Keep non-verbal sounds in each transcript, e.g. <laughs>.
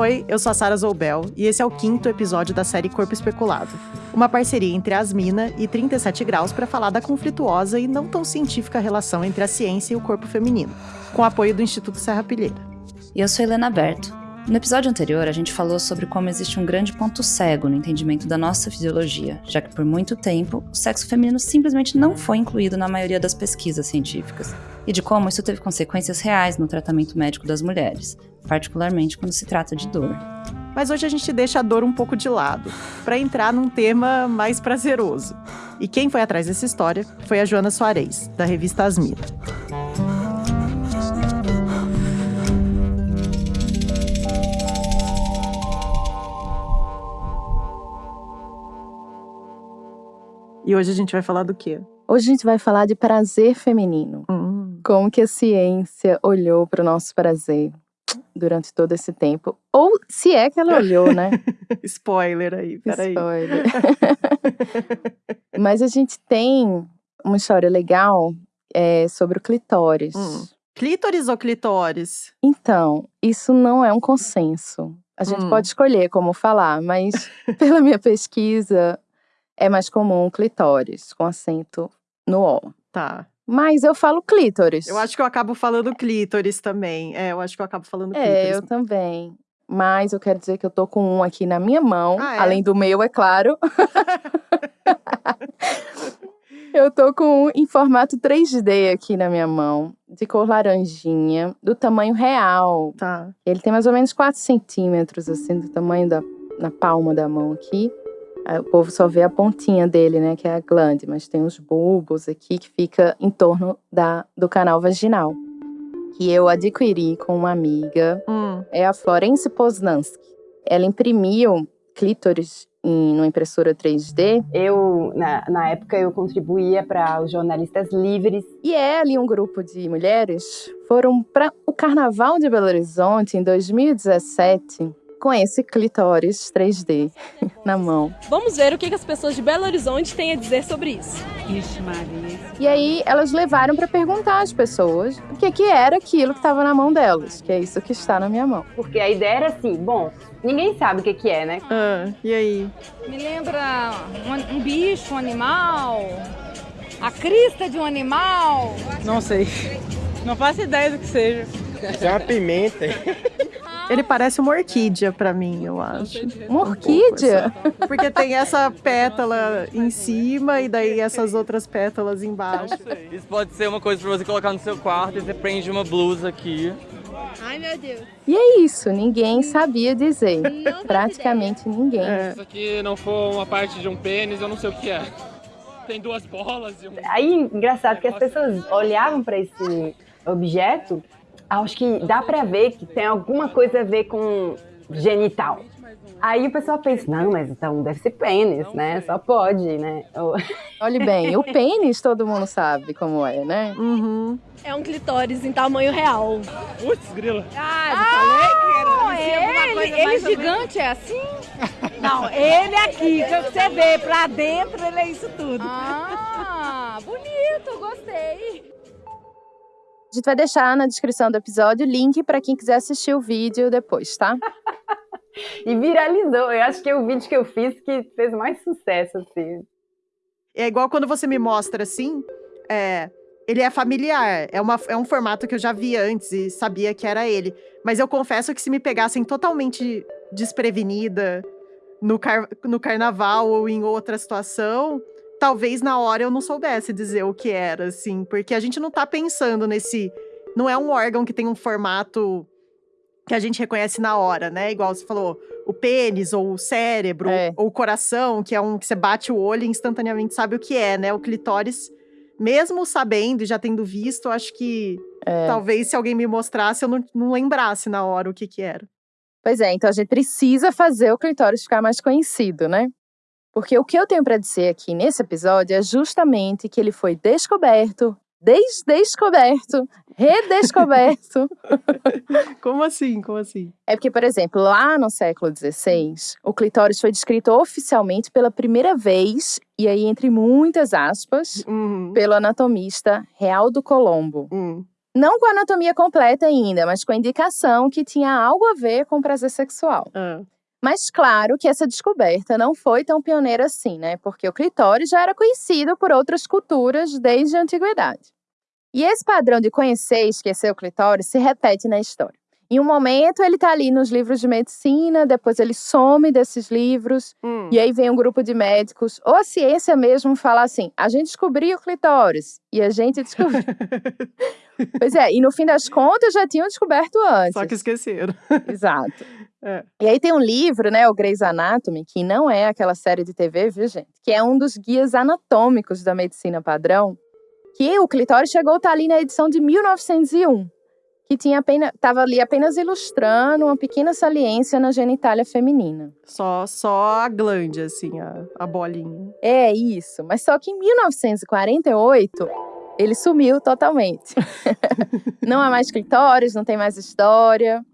Oi, eu sou a Sara Zoubel e esse é o quinto episódio da série Corpo Especulado. Uma parceria entre Asmina e 37 Graus para falar da conflituosa e não tão científica relação entre a ciência e o corpo feminino, com apoio do Instituto Serra Pilheira. Eu sou Helena Berto. No episódio anterior, a gente falou sobre como existe um grande ponto cego no entendimento da nossa fisiologia, já que por muito tempo o sexo feminino simplesmente não foi incluído na maioria das pesquisas científicas, e de como isso teve consequências reais no tratamento médico das mulheres, particularmente quando se trata de dor. Mas hoje a gente deixa a dor um pouco de lado, para entrar num tema mais prazeroso. E quem foi atrás dessa história foi a Joana Soares, da revista Asmira. E hoje a gente vai falar do quê? Hoje a gente vai falar de prazer feminino. Hum. Como que a ciência olhou para o nosso prazer durante todo esse tempo. Ou se é que ela olhou, né? <laughs> Spoiler aí, peraí. Spoiler. <laughs> Mas a gente tem uma história legal é, sobre o clitóris. Hum. Clítoris ou clitóris? Então, isso não é um consenso. A gente Hum. pode escolher como falar, mas <laughs> pela minha pesquisa, é mais comum clitóris, com acento no O. Tá. Mas eu falo clítoris. Eu acho que eu acabo falando clítoris também. É, eu acho que eu acabo falando É, clítoris. eu também. Mas eu quero dizer que eu tô com um aqui na minha mão, Ah, é? além do meu, é claro. <laughs> eu tô com um em formato 3D aqui na minha mão, de cor laranjinha, do tamanho real. Tá. Ele tem mais ou menos 4 centímetros, assim, do tamanho da na palma da mão aqui. O povo só vê a pontinha dele, né, que é a glande, mas tem os bulbos aqui que fica em torno da, do canal vaginal. Que eu adquiri com uma amiga Hum. é a Florence Poznansky. Ela imprimiu clítoris em uma impressora 3D Eu, na, na época, eu contribuía para os jornalistas livres. e ela e um grupo de mulheres foram para o Carnaval de Belo Horizonte em 2017 com esse clitóris 3D na mão. Vamos ver o que as pessoas de Belo Horizonte têm a dizer sobre isso. Ixi, Maria. E aí elas levaram para perguntar às pessoas o que que era aquilo que estava na mão delas, que é isso que está na minha mão. Porque a ideia era assim, bom, ninguém sabe o que, que é, né? Ah, e aí? Me lembra um, um bicho, um animal, a crista de um animal. Não sei. Não faço ideia do que seja. Isso é uma pimenta. Ele parece uma orquídea pra mim, eu acho. Uma orquídea? Porque tem essa pétala em cima e daí essas outras pétalas embaixo. Isso pode ser uma coisa pra você colocar no seu quarto e você prende uma blusa aqui. Ai, meu Deus. E é isso, ninguém sabia dizer. Não Praticamente ninguém. É. isso aqui não for uma parte de um pênis, eu não sei o que é. Tem duas bolas e um. Aí, engraçado que as pessoas olhavam para esse objeto, acho que dá para ver que tem alguma coisa a ver com genital. Aí o pessoal pensa, não, mas então deve ser pênis, né? Só pode, né? <laughs> Olhe bem, o pênis todo mundo sabe como é, né? Uhum. É um clitóris em tamanho real. Putz, grila. Ah, ele, ele gigante é assim? <laughs> Não, ele aqui, que você vê pra dentro, ele é isso tudo. Ah, bonito, gostei. A gente vai deixar na descrição do episódio o link para quem quiser assistir o vídeo depois, tá? <laughs> E viralizou. Eu acho que é o vídeo que eu fiz que fez mais sucesso, assim. É igual quando você me mostra assim, é, ele é familiar. É, uma, é um formato que eu já vi antes e sabia que era ele. Mas eu confesso que se me pegassem totalmente desprevenida no, car no carnaval ou em outra situação, talvez na hora eu não soubesse dizer o que era, assim. Porque a gente não tá pensando nesse. Não é um órgão que tem um formato que a gente reconhece na hora, né? Igual você falou, o pênis ou o cérebro É. ou o coração, que é um que você bate o olho e instantaneamente sabe o que é, né? O clitóris, mesmo sabendo e já tendo visto, acho que É. talvez se alguém me mostrasse eu não, não lembrasse na hora o que que era. Pois é, então a gente precisa fazer o clitóris ficar mais conhecido, né? Porque o que eu tenho para dizer aqui nesse episódio é justamente que ele foi descoberto, desdescoberto, redescoberto. <laughs> Como assim? Como assim? é porque, por exemplo, lá no século XVI, o clitóris foi descrito oficialmente pela primeira vez, e aí entre muitas aspas, Uhum. pelo anatomista Realdo Colombo. Hum. Não com a anatomia completa ainda, mas com a indicação que tinha algo a ver com prazer sexual. Ah. Mas claro que essa descoberta não foi tão pioneira assim, né? Porque o clitóris já era conhecido por outras culturas desde a antiguidade. E esse padrão de conhecer e esquecer o clitóris se repete na história. Em um momento ele está ali nos livros de medicina, depois ele some desses livros, Hum. e aí vem um grupo de médicos, ou a ciência mesmo fala assim: a gente descobriu o clitóris, e a gente descobriu. <laughs> pois é, e no fim das contas já tinham descoberto antes. Só que esqueceram. Exato. É. E aí tem um livro, né, o Grey's Anatomy, que não é aquela série de TV, viu, gente? Que é um dos guias anatômicos da medicina padrão, que o clitóris chegou a estar ali na edição de 1901, que tinha apenas, estava ali apenas ilustrando uma pequena saliência na genitália feminina. Só, só a glande, assim, a, a bolinha. É isso, mas só que em 1948 ele sumiu totalmente. <laughs> não há mais clitóris, não tem mais história.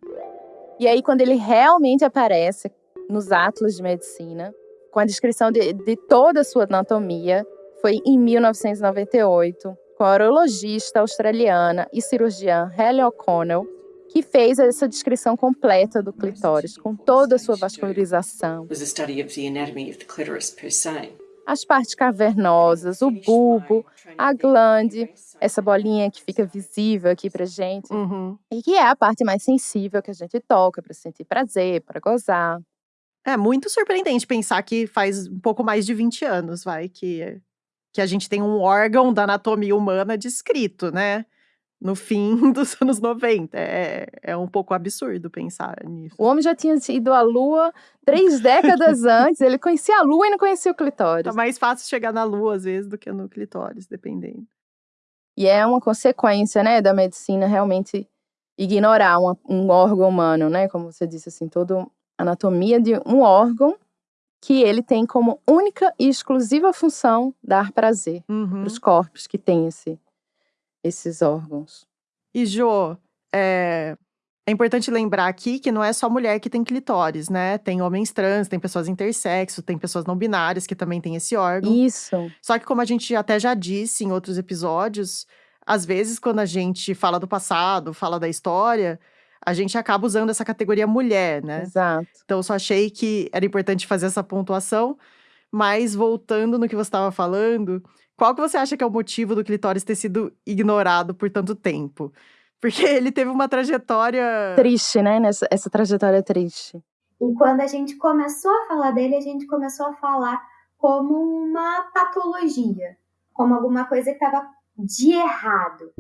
E aí, quando ele realmente aparece nos Atlas de Medicina, com a descrição de, de toda a sua anatomia, foi em 1998, com a urologista australiana e cirurgiã Helen O'Connell, que fez essa descrição completa do clitóris, com toda a sua vascularização, was a study of the anatomy of the clitoris per se. As partes cavernosas, o bulbo, a glande, essa bolinha que fica visível aqui pra gente, Uhum. e que é a parte mais sensível que a gente toca para sentir prazer, para gozar. É muito surpreendente pensar que faz um pouco mais de 20 anos, vai, que, que a gente tem um órgão da anatomia humana descrito, né? No fim <laughs> dos anos 90. É, é um pouco absurdo pensar nisso. O homem já tinha ido à lua três décadas <laughs> antes, ele conhecia a lua e não conhecia o clitóris. Tá mais fácil chegar na lua, às vezes, do que no clitóris, dependendo. E é uma consequência, né, da medicina realmente ignorar uma- um órgão humano, né? Como você disse, assim, toda a anatomia de um órgão que ele tem como única e exclusiva função dar prazer Uhum. para os corpos que têm esse, esses órgãos. E, Jô, é, é importante lembrar aqui que não é só mulher que tem clitóris, né? Tem homens trans, tem pessoas intersexo, tem pessoas não binárias que também têm esse órgão. Isso. Só que, como a gente até já disse em outros episódios, às vezes, quando a gente fala do passado, fala da história, a gente acaba usando essa categoria mulher, né? Exato. Então, eu só achei que era importante fazer essa pontuação. Mas, voltando no que você estava falando, qual que você acha que é o motivo do clitóris ter sido ignorado por tanto tempo? <laughs> Porque ele teve uma trajetória. Triste, né? Nessa, essa trajetória triste. E quando a gente começou a falar dele, a gente começou a falar como uma patologia, como alguma coisa que estava de errado.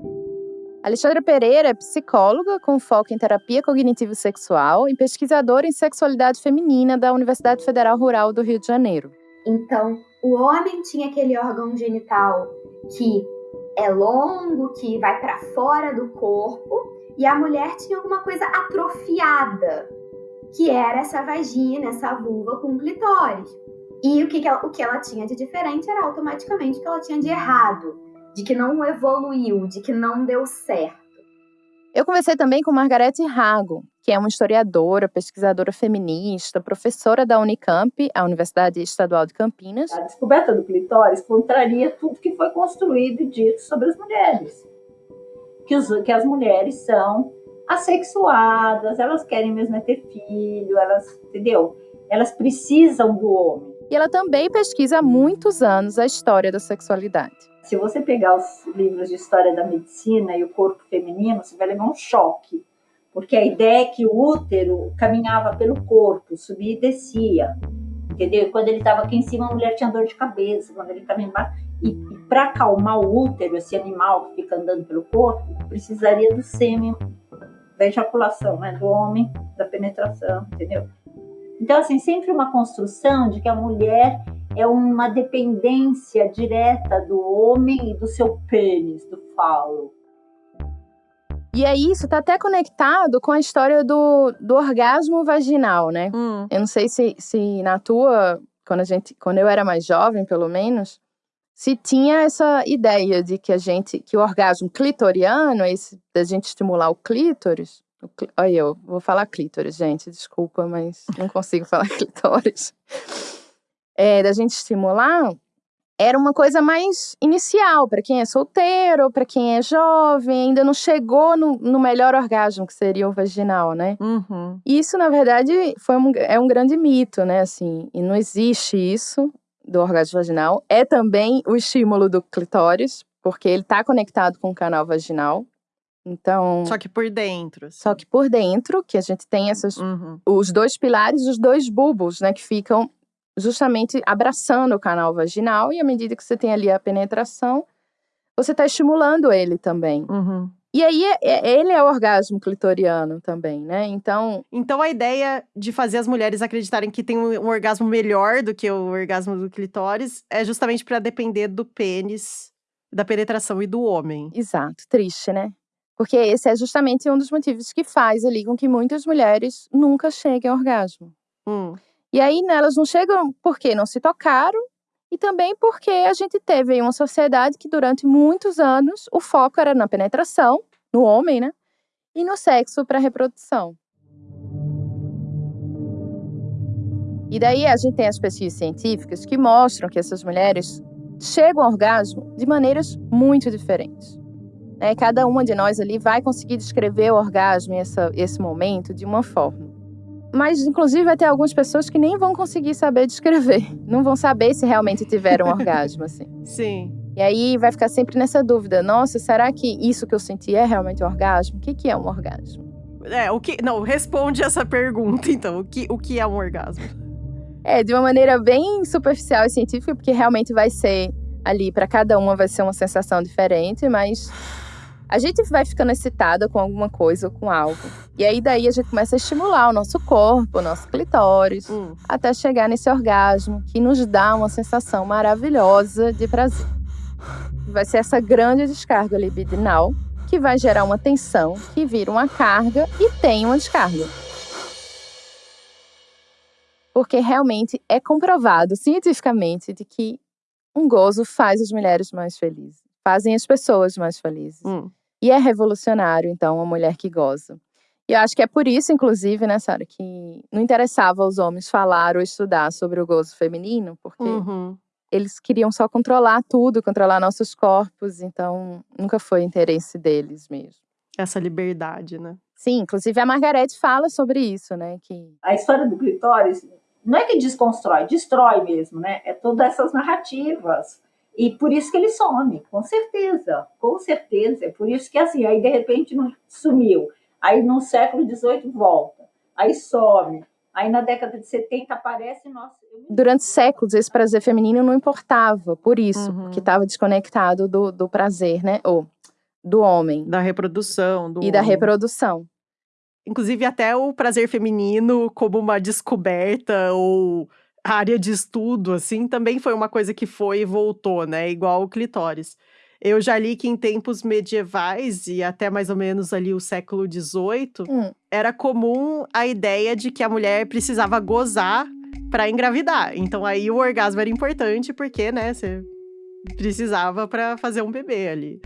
Alexandra Pereira é psicóloga com foco em terapia cognitivo-sexual e pesquisadora em sexualidade feminina da Universidade Federal Rural do Rio de Janeiro. Então, o homem tinha aquele órgão genital que é longo, que vai para fora do corpo, e a mulher tinha alguma coisa atrofiada, que era essa vagina, essa vulva com clitóris. E o que, que ela, o que ela tinha de diferente era automaticamente o que ela tinha de errado, de que não evoluiu, de que não deu certo. Eu conversei também com Margarete Rago, que é uma historiadora, pesquisadora feminista, professora da Unicamp, a Universidade Estadual de Campinas. A descoberta do clitóris contraria tudo que foi construído e dito sobre as mulheres. Que, os, que as mulheres são assexuadas, elas querem mesmo é ter filho, elas, entendeu? Elas precisam do homem. E ela também pesquisa há muitos anos a história da sexualidade. Se você pegar os livros de história da medicina e o corpo feminino, você vai levar um choque. Porque a ideia é que o útero caminhava pelo corpo, subia e descia. Entendeu? Quando ele estava aqui em cima, a mulher tinha dor de cabeça. Quando ele estava embaixo. E, e para acalmar o útero, esse animal que fica andando pelo corpo, precisaria do sêmen, da ejaculação, né? do homem, da penetração, entendeu? Então, assim, sempre uma construção de que a mulher é uma dependência direta do homem e do seu pênis, do falo. E aí, isso tá até conectado com a história do, do orgasmo vaginal, né? Hum. Eu não sei se, se na tua, quando, a gente, quando eu era mais jovem, pelo menos, se tinha essa ideia de que a gente, que o orgasmo clitoriano, esse da gente estimular o clítoris. O clí, olha, eu vou falar clítoris, gente, desculpa, mas não consigo falar <laughs> clitóris. É, da gente estimular, era uma coisa mais inicial, para quem é solteiro, para quem é jovem, ainda não chegou no, no, melhor orgasmo, que seria o vaginal, né? Uhum. Isso, na verdade, foi um, é um grande mito, né? Assim, e não existe isso do orgasmo vaginal. É também o estímulo do clitóris, porque ele está conectado com o canal vaginal. Então. Só que por dentro. Assim. Só que por dentro, que a gente tem esses, uhum. os dois pilares, os dois bulbos, né? Que ficam justamente abraçando o canal vaginal e à medida que você tem ali a penetração, você está estimulando ele também. Uhum. E aí, é, é, ele é o orgasmo clitoriano também, né? Então. Então, a ideia de fazer as mulheres acreditarem que tem um, um orgasmo melhor do que o orgasmo do clitóris é justamente para depender do pênis, da penetração e do homem. Exato. Triste, né? Porque esse é justamente um dos motivos que faz ali com que muitas mulheres nunca cheguem ao orgasmo. Hum. E aí, né, elas não chegam porque não se tocaram e também porque a gente teve uma sociedade que durante muitos anos o foco era na penetração, no homem, né? E no sexo para reprodução. E daí a gente tem as pesquisas científicas que mostram que essas mulheres chegam ao orgasmo de maneiras muito diferentes. Né? Cada uma de nós ali vai conseguir descrever o orgasmo e essa, esse momento de uma forma. Mas, inclusive, vai ter algumas pessoas que nem vão conseguir saber descrever. Não vão saber se realmente tiveram um <laughs> orgasmo, assim. Sim. E aí vai ficar sempre nessa dúvida: nossa, será que isso que eu senti é realmente um orgasmo? O que, que é um orgasmo? É, o que. Não, responde essa pergunta, então. O que, o que é um orgasmo? É, de uma maneira bem superficial e científica, porque realmente vai ser ali, para cada uma vai ser uma sensação diferente, mas a gente vai ficando excitada com alguma coisa ou com algo. E aí daí a gente começa a estimular o nosso corpo, o nosso clitóris, hum. até chegar nesse orgasmo que nos dá uma sensação maravilhosa de prazer. Vai ser essa grande descarga libidinal que vai gerar uma tensão que vira uma carga e tem uma descarga. Porque realmente é comprovado cientificamente de que um gozo faz as mulheres mais felizes fazem as pessoas mais felizes. Hum. E é revolucionário, então, a mulher que goza. E eu acho que é por isso, inclusive, né, Sara, que não interessava aos homens falar ou estudar sobre o gozo feminino, porque uhum. eles queriam só controlar tudo, controlar nossos corpos, então nunca foi interesse deles mesmo. Essa liberdade, né? Sim, inclusive a Margarete fala sobre isso, né? Que... A história do clitóris não é que desconstrói, destrói mesmo, né? É todas essas narrativas e por isso que ele some, com certeza, com certeza. É por isso que assim, aí de repente não sumiu. Aí no século XVIII volta, aí some. Aí na década de 70 aparece nossa. Durante séculos esse prazer feminino não importava, por isso, uhum. porque estava desconectado do, do prazer, né? Ou do homem. Da reprodução. Do e da reprodução. Inclusive até o prazer feminino como uma descoberta ou área de estudo, assim, também foi uma coisa que foi e voltou, né? Igual o clitóris. Eu já li que em tempos medievais e até mais ou menos ali o século XVIII, hum. era comum a ideia de que a mulher precisava gozar para engravidar. Então aí o orgasmo era importante porque, né, você precisava para fazer um bebê ali.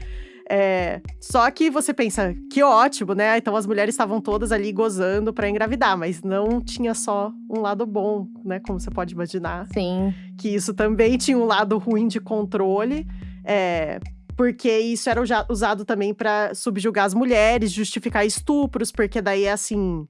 É, só que você pensa, que ótimo, né? Então as mulheres estavam todas ali gozando para engravidar, mas não tinha só um lado bom, né? Como você pode imaginar. Sim. Que isso também tinha um lado ruim de controle. É, porque isso era usado também para subjugar as mulheres, justificar estupros, porque daí é assim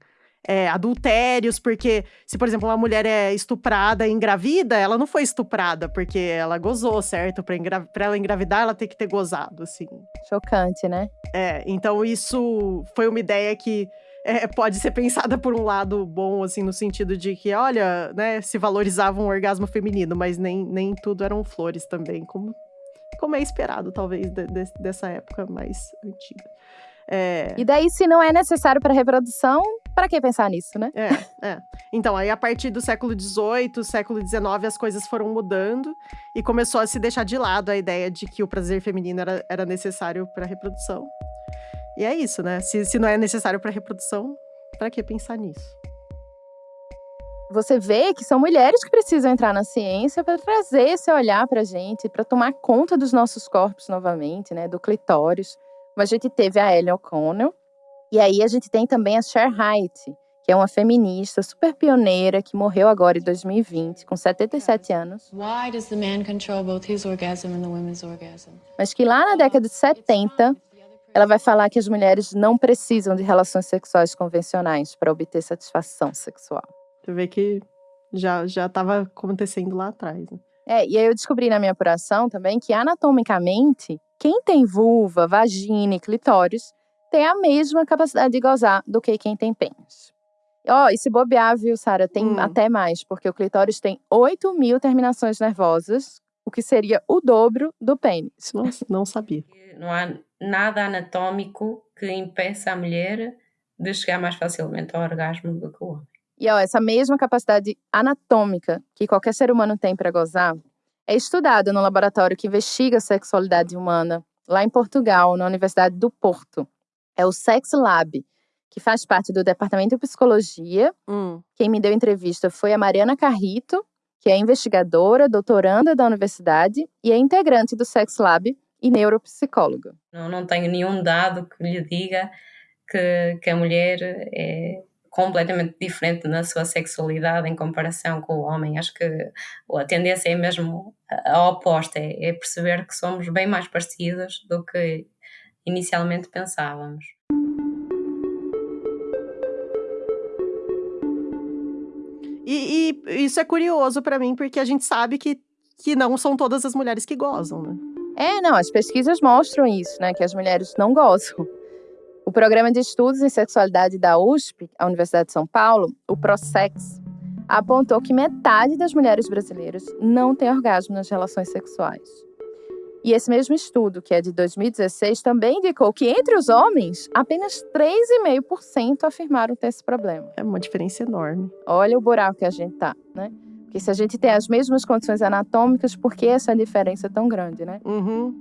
é, adultérios, porque se, por exemplo, uma mulher é estuprada e engravida, ela não foi estuprada porque ela gozou, certo? Pra, engra pra ela engravidar, ela tem que ter gozado, assim. Chocante, né? É, então isso foi uma ideia que é, pode ser pensada por um lado bom, assim, no sentido de que, olha, né, se valorizava um orgasmo feminino, mas nem, nem tudo eram flores também, como, como é esperado, talvez, de, de, dessa época mais antiga. É... E daí, se não é necessário para reprodução, para que pensar nisso, né? É, é. Então, aí a partir do século XVIII, século XIX, as coisas foram mudando e começou a se deixar de lado a ideia de que o prazer feminino era, era necessário para reprodução. E é isso, né? Se, se não é necessário para reprodução, para que pensar nisso? Você vê que são mulheres que precisam entrar na ciência para trazer esse olhar para a gente, para tomar conta dos nossos corpos novamente, né? Do clitóris. Mas a gente teve a Ellen O'Connell, e aí a gente tem também a Cher Height, que é uma feminista super pioneira que morreu agora em 2020, com 77 anos. Mas que lá na década de 70, ela vai falar que as mulheres não precisam de relações sexuais convencionais para obter satisfação sexual. Você vê que já já estava acontecendo lá atrás. Né? É, e aí eu descobri na minha apuração também que anatomicamente, quem tem vulva, vagina e clitóris tem a mesma capacidade de gozar do que quem tem pênis. Ó, oh, e se bobear, viu, Sara, tem hum. até mais, porque o clitóris tem 8 mil terminações nervosas, o que seria o dobro do pênis. Nossa, não sabia. Não há nada anatômico que impeça a mulher de chegar mais facilmente ao orgasmo do que o homem. E ó, essa mesma capacidade anatômica que qualquer ser humano tem para gozar é estudada no laboratório que investiga a sexualidade humana lá em Portugal, na Universidade do Porto. É o Sex Lab, que faz parte do Departamento de Psicologia. Hum. Quem me deu entrevista foi a Mariana Carrito, que é investigadora, doutoranda da universidade e é integrante do Sex Lab e neuropsicóloga. Não, não tenho nenhum dado que lhe diga que, que a mulher é completamente diferente na sua sexualidade em comparação com o homem. Acho que a tendência é mesmo a oposta, é, é perceber que somos bem mais parecidos do que inicialmente pensávamos. E, e isso é curioso para mim, porque a gente sabe que, que não são todas as mulheres que gozam, né? É, não, as pesquisas mostram isso, né? Que as mulheres não gozam. O Programa de Estudos em Sexualidade da USP, a Universidade de São Paulo, o ProSex, apontou que metade das mulheres brasileiras não tem orgasmo nas relações sexuais. E esse mesmo estudo, que é de 2016, também indicou que entre os homens, apenas 3,5% afirmaram ter esse problema. É uma diferença enorme. Olha o buraco que a gente tá, né? Porque se a gente tem as mesmas condições anatômicas, por que essa diferença é tão grande, né? Uhum.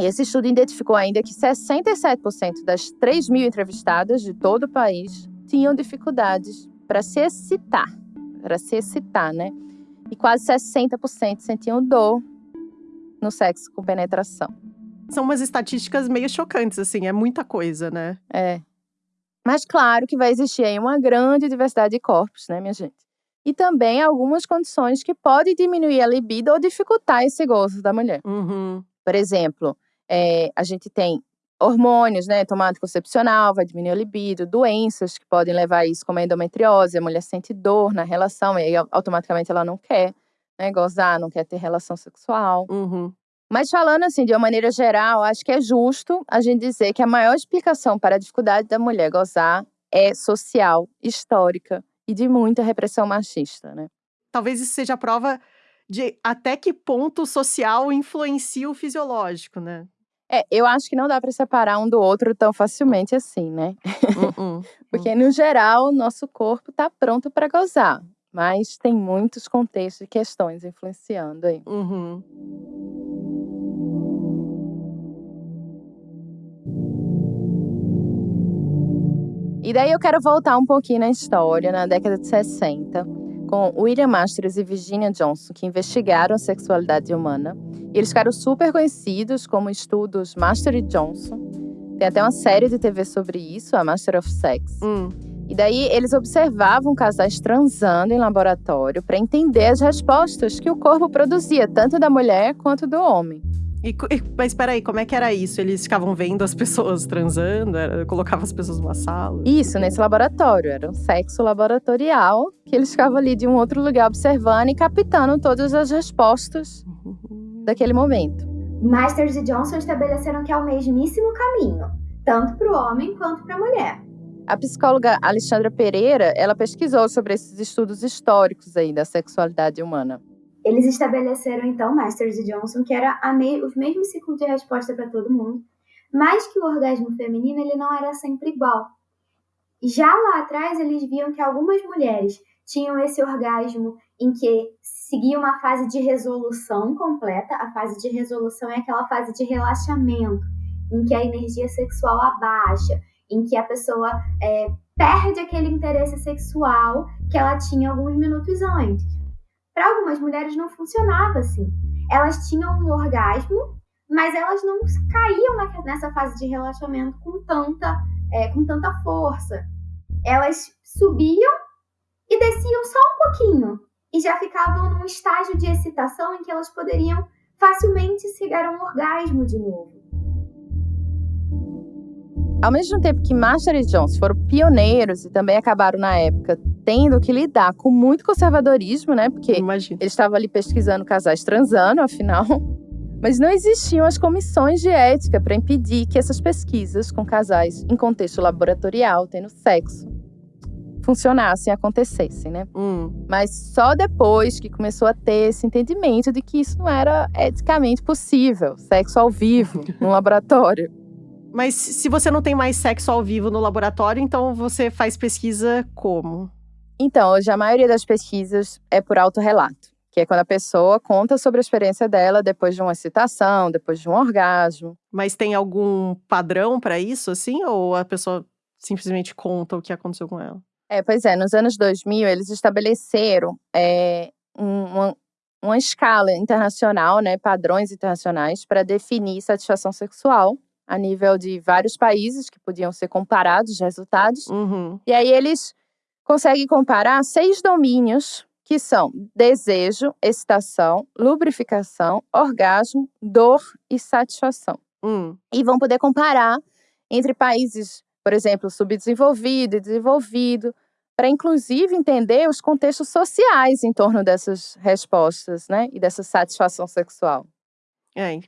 E esse estudo identificou ainda que 67% das 3 mil entrevistadas de todo o país tinham dificuldades para se excitar, para se excitar, né? E quase 60% sentiam dor no sexo com penetração. São umas estatísticas meio chocantes, assim, é muita coisa, né? É. Mas claro que vai existir aí uma grande diversidade de corpos, né, minha gente? E também algumas condições que podem diminuir a libido ou dificultar esse gozo da mulher. Uhum. Por exemplo, é, a gente tem hormônios, né? Tomada anticoncepcional vai diminuir a libido, doenças que podem levar a isso, como a endometriose, a mulher sente dor na relação, e aí automaticamente ela não quer né, gozar, não quer ter relação sexual. Uhum. Mas falando assim, de uma maneira geral, acho que é justo a gente dizer que a maior explicação para a dificuldade da mulher gozar é social, histórica e de muita repressão machista, né? Talvez isso seja a prova de até que ponto o social influencia o fisiológico, né? É, eu acho que não dá para separar um do outro tão facilmente assim, né? Uh -uh, <laughs> Porque, no geral, o nosso corpo está pronto para gozar. Mas tem muitos contextos e questões influenciando aí. Uhum. E daí eu quero voltar um pouquinho na história, na década de 60, com William Masters e Virginia Johnson, que investigaram a sexualidade humana. E eles ficaram super conhecidos como estudos Master e Johnson. Tem até uma série de TV sobre isso, a Master of Sex. Hum. E daí eles observavam casais transando em laboratório para entender as respostas que o corpo produzia, tanto da mulher quanto do homem. E, mas peraí, como é que era isso? Eles ficavam vendo as pessoas transando? Era, colocava as pessoas numa sala? Isso, nesse laboratório. Era um sexo laboratorial que eles ficavam ali de um outro lugar observando e captando todas as respostas daquele momento. Masters e Johnson estabeleceram que é o mesmíssimo caminho, tanto para o homem quanto para a mulher. A psicóloga Alexandra Pereira, ela pesquisou sobre esses estudos históricos aí da sexualidade humana. Eles estabeleceram então, Masters e Johnson, que era me os mesmos ciclos de resposta para todo mundo, mas que o orgasmo feminino ele não era sempre igual. Já lá atrás eles viam que algumas mulheres tinham esse orgasmo em que seguia uma fase de resolução completa. A fase de resolução é aquela fase de relaxamento, em que a energia sexual abaixa, em que a pessoa é, perde aquele interesse sexual que ela tinha alguns minutos antes. Para algumas mulheres não funcionava assim. Elas tinham um orgasmo, mas elas não caíam nessa fase de relaxamento com tanta, é, com tanta força. elas subiam e desciam só um pouquinho e já ficavam num estágio de excitação em que elas poderiam facilmente chegar a um orgasmo de novo. Ao mesmo tempo que Master e Jones foram pioneiros e também acabaram na época tendo que lidar com muito conservadorismo, né? Porque Imagina. eles estavam ali pesquisando casais transando, afinal. <laughs> Mas não existiam as comissões de ética para impedir que essas pesquisas com casais em contexto laboratorial, tendo sexo, funcionassem, acontecessem, né? Hum. Mas só depois que começou a ter esse entendimento de que isso não era eticamente possível, sexo ao vivo, <laughs> num laboratório. Mas se você não tem mais sexo ao vivo no laboratório, então você faz pesquisa como? Então, hoje a maioria das pesquisas é por autorrelato, que é quando a pessoa conta sobre a experiência dela depois de uma excitação, depois de um orgasmo. Mas tem algum padrão para isso, assim? Ou a pessoa simplesmente conta o que aconteceu com ela? É, pois é, nos anos 2000 eles estabeleceram é, uma, uma escala internacional, né, padrões internacionais para definir satisfação sexual a nível de vários países que podiam ser comparados os resultados. Uhum. E aí eles conseguem comparar seis domínios que são desejo, excitação, lubrificação, orgasmo, dor e satisfação. Hum. E vão poder comparar entre países, por exemplo, subdesenvolvido e desenvolvido, para inclusive entender os contextos sociais em torno dessas respostas, né, e dessa satisfação sexual. É,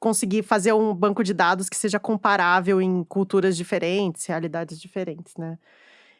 conseguir fazer um banco de dados que seja comparável em culturas diferentes, realidades diferentes, né?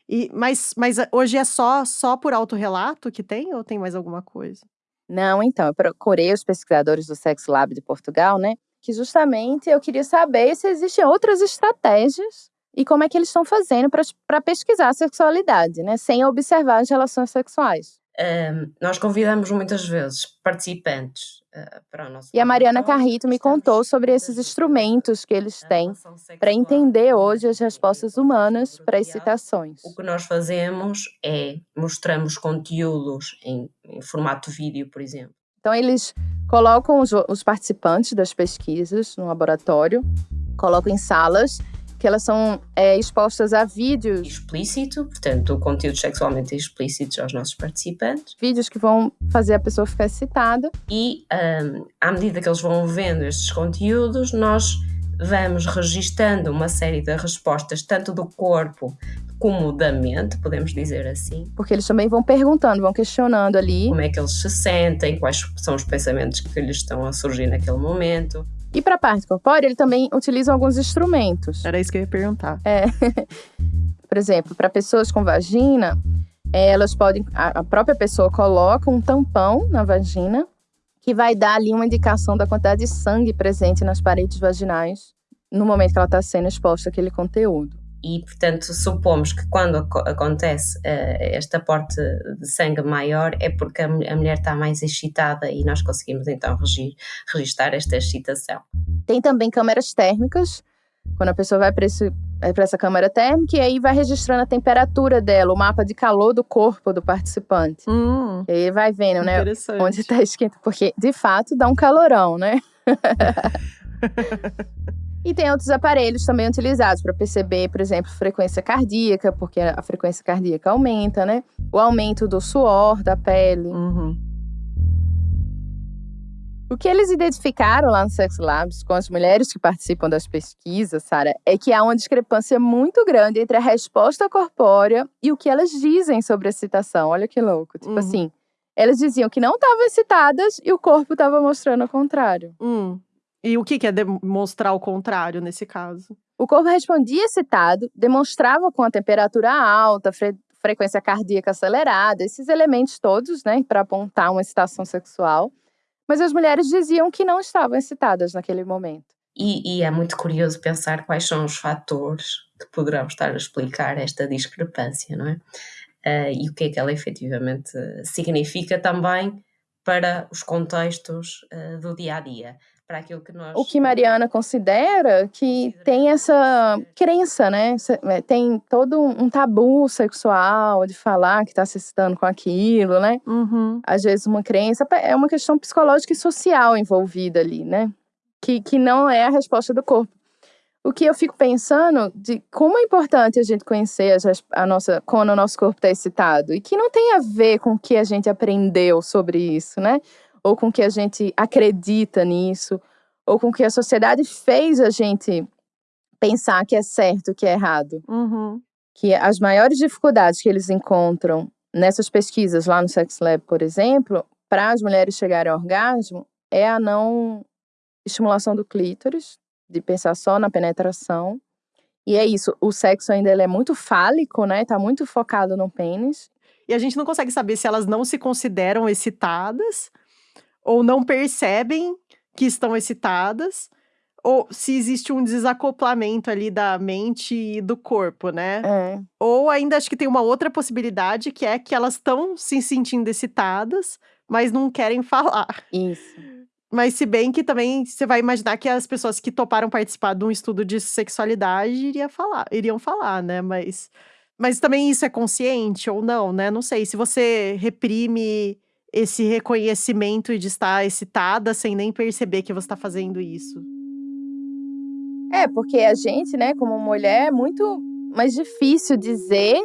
E, mas, mas hoje é só só por autorrelato que tem ou tem mais alguma coisa? Não, então, eu procurei os pesquisadores do Sex Lab de Portugal, né? Que justamente eu queria saber se existem outras estratégias e como é que eles estão fazendo para pesquisar a sexualidade, né? Sem observar as relações sexuais. Um, nós convidamos muitas vezes participantes para o nosso. E a Mariana Carrito me contou sobre esses instrumentos que eles têm para entender hoje as respostas humanas para as citações. O que nós fazemos é mostramos conteúdos em, em formato vídeo, por exemplo. Então, eles colocam os, os participantes das pesquisas no laboratório, colocam em salas que elas são é, expostas a vídeos. Explícito, portanto, conteúdos sexualmente explícitos aos nossos participantes. Vídeos que vão fazer a pessoa ficar excitada. E um, à medida que eles vão vendo estes conteúdos, nós vamos registando uma série de respostas, tanto do corpo como da mente, podemos dizer assim. Porque eles também vão perguntando, vão questionando ali. Como é que eles se sentem, quais são os pensamentos que lhes estão a surgir naquele momento. E para a parte corpórea, ele também utiliza alguns instrumentos. Era isso que eu ia perguntar. É. <laughs> Por exemplo, para pessoas com vagina, elas podem. A própria pessoa coloca um tampão na vagina que vai dar ali uma indicação da quantidade de sangue presente nas paredes vaginais no momento que ela está sendo exposta àquele conteúdo e, portanto, supomos que quando acontece uh, este aporte de sangue maior é porque a, a, mulher está mais excitada e nós conseguimos então regir, registrar esta excitação. Tem também câmeras térmicas, quando a pessoa vai para essa câmera térmica e aí vai registrando a temperatura dela, o mapa de calor do corpo do participante. Hum, e aí vai vendo, né, onde está esquenta, porque de fato dá um calorão, né? <laughs> E tem outros aparelhos também utilizados para perceber, por exemplo, frequência cardíaca, porque a frequência cardíaca aumenta, né? O aumento do suor da pele. Uhum. O que eles identificaram lá no Sex Labs com as mulheres que participam das pesquisas, Sara, é que há uma discrepância muito grande entre a resposta corpórea e o que elas dizem sobre a excitação. Olha que louco. Tipo uhum. assim, elas diziam que não estavam excitadas e o corpo estava mostrando o contrário. Hum. E o que, que é demonstrar o contrário nesse caso? O corpo respondia excitado, demonstrava com a temperatura alta, fre frequência cardíaca acelerada, esses elementos todos, né, para apontar uma excitação sexual. Mas as mulheres diziam que não estavam excitadas naquele momento. E, e, é muito curioso pensar quais são os fatores que poderão estar a explicar esta discrepância, não é? Uh, e o que é que ela efetivamente significa também para os contextos uh, do dia a dia para aquilo que nós. O que Mariana considera que tem essa crença, né? É, tem todo um tabu sexual de falar que está se excitando com aquilo, né? Uhum. Às vezes uma crença é uma questão psicológica e social envolvida ali, né? Que, que não é a resposta do corpo. o que eu fico pensando de como é importante a gente conhecer a, a nossa quando o nosso corpo está excitado e que não tem a ver com o que a gente aprendeu sobre isso, né? Ou com o que a gente acredita nisso, ou com o que a sociedade fez a gente pensar que é certo, que é errado. Uhum. Que as maiores dificuldades que eles encontram nessas pesquisas lá no Sex Lab, por exemplo, para as mulheres chegarem ao orgasmo, é a não estimulação do clítoris, de pensar só na penetração. E é isso, o sexo ainda é muito fálico, né? Tá muito focado no pênis. E a gente não consegue saber se elas não se consideram excitadas ou não percebem que estão excitadas ou se existe um desacoplamento ali da mente e do corpo, né? É. Ou ainda acho que tem uma outra possibilidade que é que elas estão se sentindo excitadas, mas não querem <laughs> falar. Isso. Mas se bem que também você vai imaginar que as pessoas que toparam participar de um estudo de sexualidade iria falar, iriam falar, né? Mas, mas também isso é consciente ou não, né? Não sei. Se você reprime esse reconhecimento de estar excitada sem nem perceber que você está fazendo isso. É, porque a gente, né, como mulher, é muito mais difícil dizer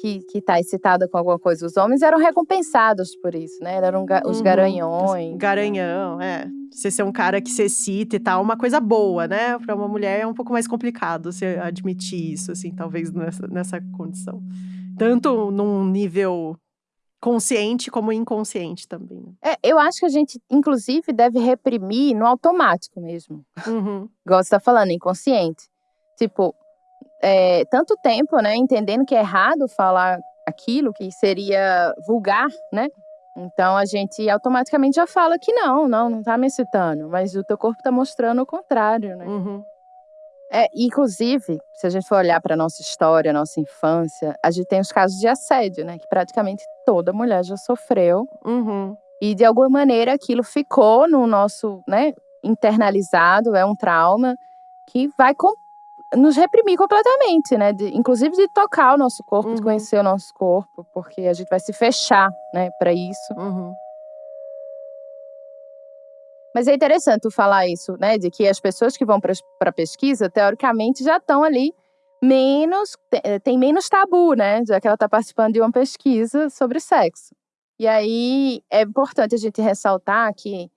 que, que tá excitada com alguma coisa. Os homens eram recompensados por isso, né? Eram ga os uhum. garanhões. Garanhão, é. Você ser um cara que se excita e tal, uma coisa boa, né? Para uma mulher é um pouco mais complicado você admitir isso, assim, talvez nessa, nessa condição. Tanto num nível consciente como inconsciente também. Né? É, eu acho que a gente, inclusive, deve reprimir no automático mesmo. Uhum. Igual você tá falando, inconsciente. Tipo, é, tanto tempo, né, entendendo que é errado falar aquilo que seria vulgar, né? Então a gente automaticamente já fala que não, não, não tá me excitando, mas o teu corpo tá mostrando o contrário, né? Uhum. É, inclusive, se a gente for olhar para nossa história, nossa infância, a gente tem os casos de assédio, né? Que praticamente toda mulher já sofreu. Uhum. E de alguma maneira aquilo ficou no nosso, né? Internalizado, é um trauma que vai nos reprimir completamente, né? De, inclusive de tocar o nosso corpo, uhum. de conhecer o nosso corpo, porque a gente vai se fechar, né, para isso. Uhum. Mas é interessante falar isso, né? De que as pessoas que vão para pesquisa, teoricamente, já estão ali menos. Eh, tem menos tabu, né? Já que ela está participando de uma pesquisa sobre sexo. E aí é importante a gente ressaltar que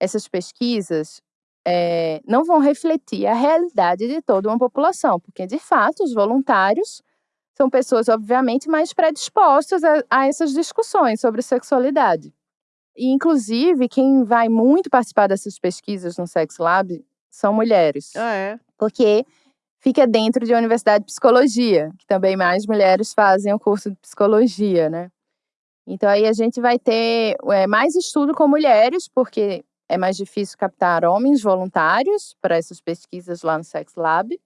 essas pesquisas é, não vão refletir a realidade de toda uma população, porque de fato os voluntários são pessoas, obviamente, mais predispostas a, a essas discussões sobre sexualidade. E, inclusive, quem vai muito participar dessas pesquisas no Sex Lab são mulheres. Ah, é? Porque fica dentro de uma universidade de psicologia, que também mais mulheres fazem o curso de psicologia, né? Então aí a gente vai ter é, mais estudo com mulheres, porque é mais difícil captar homens voluntários para essas pesquisas lá no Sex Lab.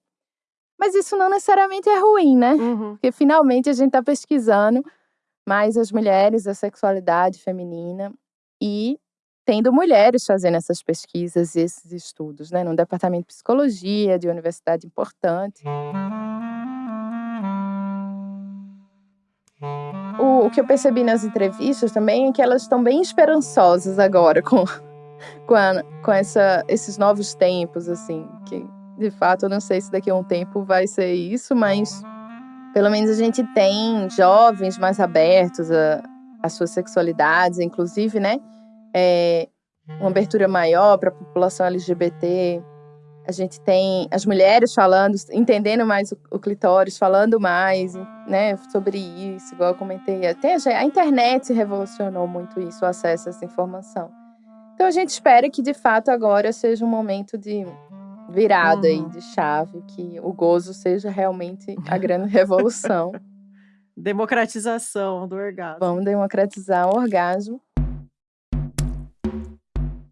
Mas isso não necessariamente é ruim, né? Uhum. Porque finalmente a gente está pesquisando mais as mulheres, a sexualidade feminina e tendo mulheres fazendo essas pesquisas e esses estudos, né? Num departamento de psicologia de universidade importante. O, o que eu percebi nas entrevistas também é que elas estão bem esperançosas agora com com, a, com essa, esses novos tempos, assim, que de fato eu não sei se daqui a um tempo vai ser isso, mas pelo menos a gente tem jovens mais abertos às suas sexualidades, inclusive, né? É, uma abertura maior para a população LGBT. A gente tem as mulheres falando, entendendo mais o, o clitóris, falando mais, né, sobre isso, igual eu comentei. Até a internet revolucionou muito isso, o acesso a essa informação. Então a gente espera que de fato agora seja um momento de virada uhum. aí de chave, que o gozo seja realmente a grande revolução. <laughs> Democratização do orgasmo. Vamos democratizar o orgasmo.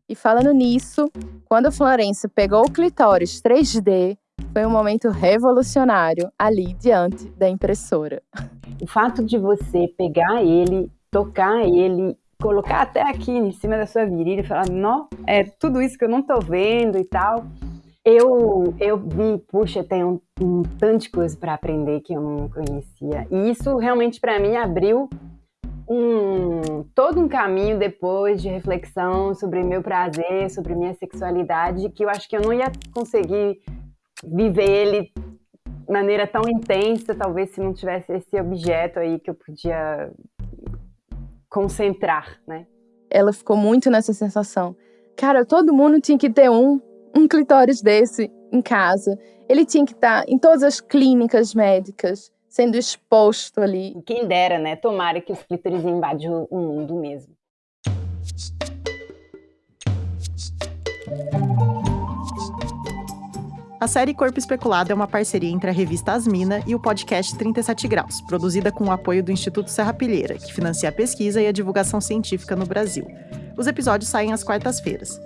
E falando nisso, quando a Florência pegou o clitóris 3D, foi um momento revolucionário ali diante da impressora. O fato de você pegar ele, tocar ele colocar até aqui em cima da sua virilha e falar, não, é tudo isso que eu não tô vendo e tal. Eu, eu vi, puxa, tem um, um tanto de coisa para aprender que eu não conhecia. E isso realmente para mim abriu um, todo um caminho depois de reflexão sobre meu prazer, sobre minha sexualidade, que eu acho que eu não ia conseguir viver ele de maneira tão intensa, talvez se não tivesse esse objeto aí que eu podia concentrar, né? Ela ficou muito nessa sensação. Cara, todo mundo tinha que ter um, um clitóris desse em casa. Ele tinha que estar em todas as clínicas médicas, sendo exposto ali. Quem dera, né? Tomara que os clítoris invadam o mundo mesmo. A série Corpo Especulado é uma parceria entre a revista Asmina e o podcast 37 Graus, produzida com o apoio do Instituto Serra Pilheira, que financia a pesquisa e a divulgação científica no Brasil. Os episódios saem às quartas-feiras.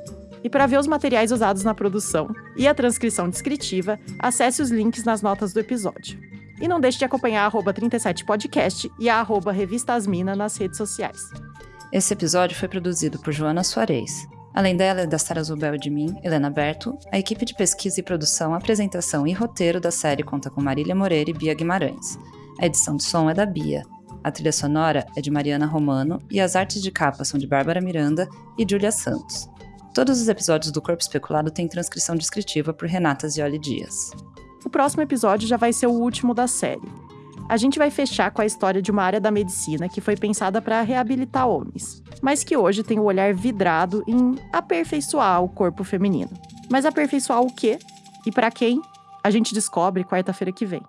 E para ver os materiais usados na produção e a transcrição descritiva, acesse os links nas notas do episódio. E não deixe de acompanhar a 37 podcast e a arroba Revista Asmina nas redes sociais. Esse episódio foi produzido por Joana Soares. Além dela e da Sara Zubel de mim, Helena Berto, a equipe de pesquisa e produção, apresentação e roteiro da série conta com Marília Moreira e Bia Guimarães. A edição de som é da Bia. A trilha sonora é de Mariana Romano e as artes de capa são de Bárbara Miranda e Julia Santos. Todos os episódios do Corpo Especulado têm transcrição descritiva por Renata Zioli Dias. O próximo episódio já vai ser o último da série. A gente vai fechar com a história de uma área da medicina que foi pensada para reabilitar homens, mas que hoje tem o olhar vidrado em aperfeiçoar o corpo feminino. Mas aperfeiçoar o quê? E para quem? A gente descobre quarta-feira que vem.